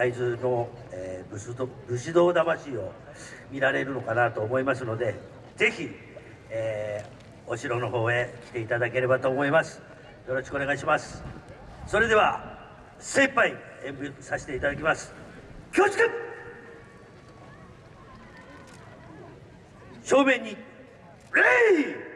会津の、えー、武士道武士道魂を見られるのかなと思いますのでぜひ、えー、お城の方へ来ていただければと思います。よろしくお願いします。それでは精一杯演舞させていただきます。恐縮!正面に礼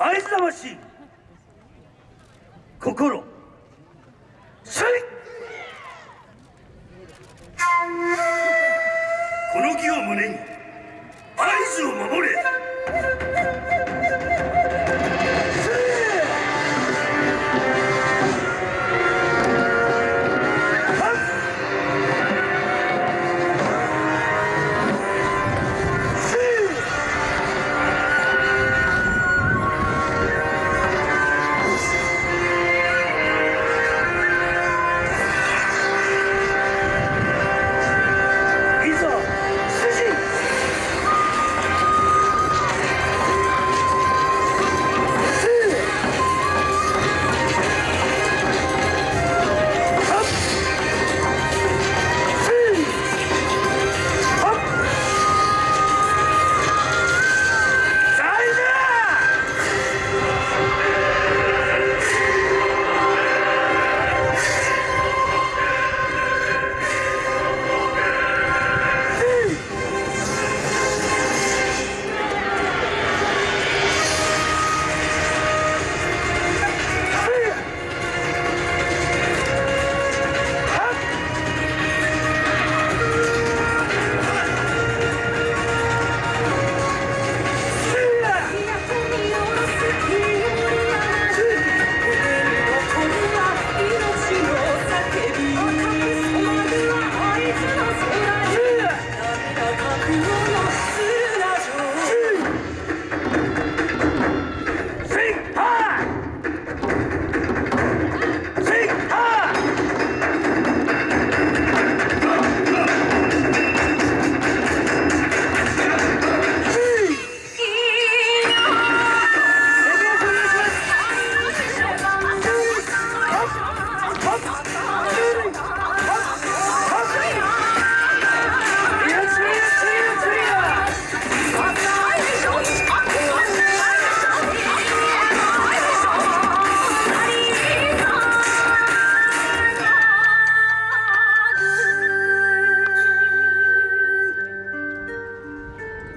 会津魂心。せいこの木を胸に会津を守れ。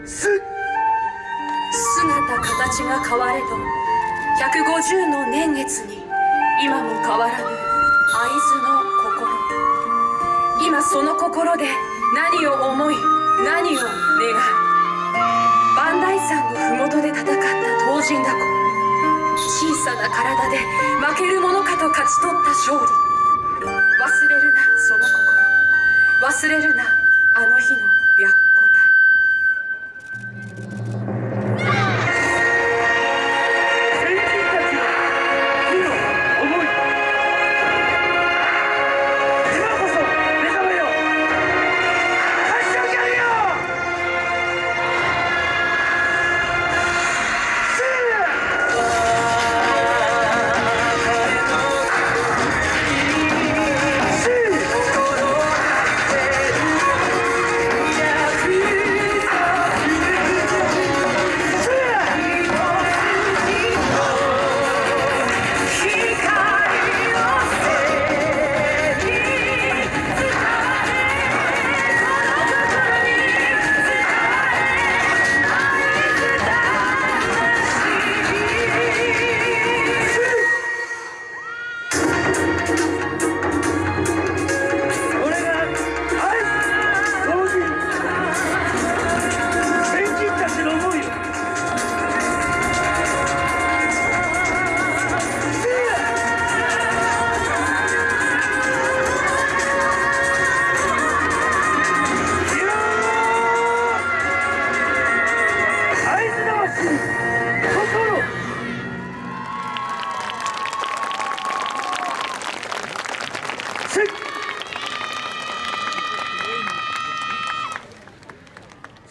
す姿形が変われど150の年月に今も変わらぬ会津の心。今その心で何を思い何を願う。磐梯山の麓で戦った東神だ小さな体で負けるものかと勝ち取った勝利。忘れるなその心。忘れるなあの日の。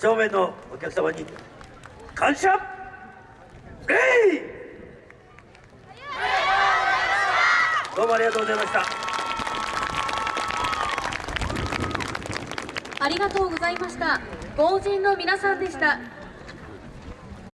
正面のお客様に感謝礼どうもありがとうございましたありがとうございました。豪人の皆さんでした。